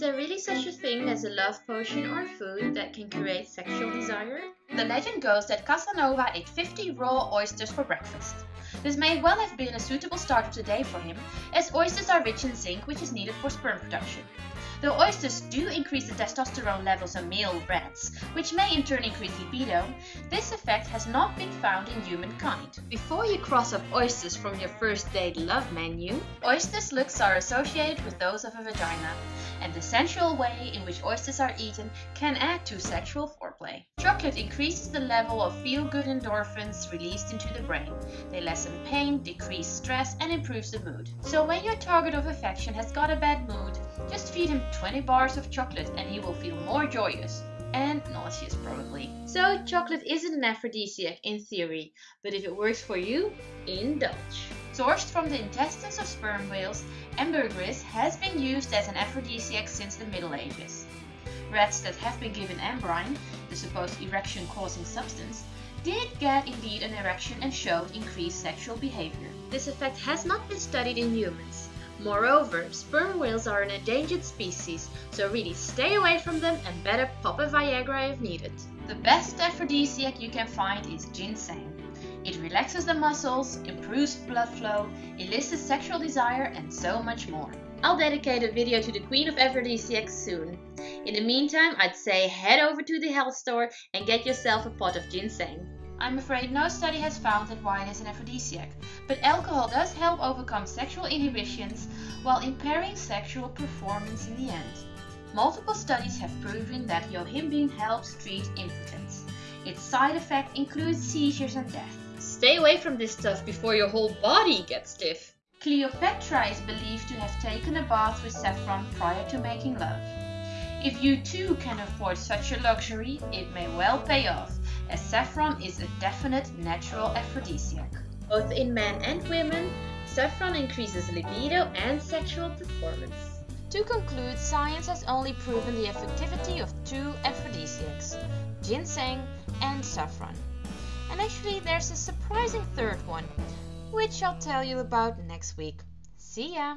Is there really such a thing as a love potion or food that can create sexual desire? The legend goes that Casanova ate 50 raw oysters for breakfast. This may well have been a suitable start of the day for him, as oysters are rich in zinc which is needed for sperm production. Though oysters do increase the testosterone levels of male rats, which may in turn increase libido, this effect has not been found in humankind. Before you cross off oysters from your first date love menu, oysters' looks are associated with those of a vagina, and the sensual way in which oysters are eaten can add to sexual foreplay. Chocolate increases the level of feel-good endorphins released into the brain. They lessen pain, decrease stress, and improves the mood. So when your target of affection has got a bad mood, just feed him 20 bars of chocolate and he will feel more joyous. And nauseous, probably. So, chocolate isn't an aphrodisiac in theory, but if it works for you, indulge. Sourced from the intestines of sperm whales, ambergris has been used as an aphrodisiac since the Middle Ages. Rats that have been given ambrein, the supposed erection causing substance, did get indeed an erection and showed increased sexual behavior. This effect has not been studied in humans. Moreover, sperm whales are an endangered species, so really stay away from them and better pop a Viagra if needed. The best aphrodisiac you can find is ginseng. It relaxes the muscles, improves blood flow, elicits sexual desire and so much more. I'll dedicate a video to the queen of aphrodisiacs soon. In the meantime, I'd say head over to the health store and get yourself a pot of ginseng. I'm afraid no study has found that wine is an aphrodisiac, but alcohol does help overcome sexual inhibitions while impairing sexual performance in the end. Multiple studies have proven that yohimbine helps treat impotence. Its side effect includes seizures and death. Stay away from this stuff before your whole body gets stiff. Cleopatra is believed to have taken a bath with saffron prior to making love. If you too can afford such a luxury, it may well pay off as saffron is a definite natural aphrodisiac. Both in men and women, saffron increases libido and sexual performance. To conclude, science has only proven the effectivity of two aphrodisiacs, ginseng and saffron. And actually there's a surprising third one, which I'll tell you about next week. See ya!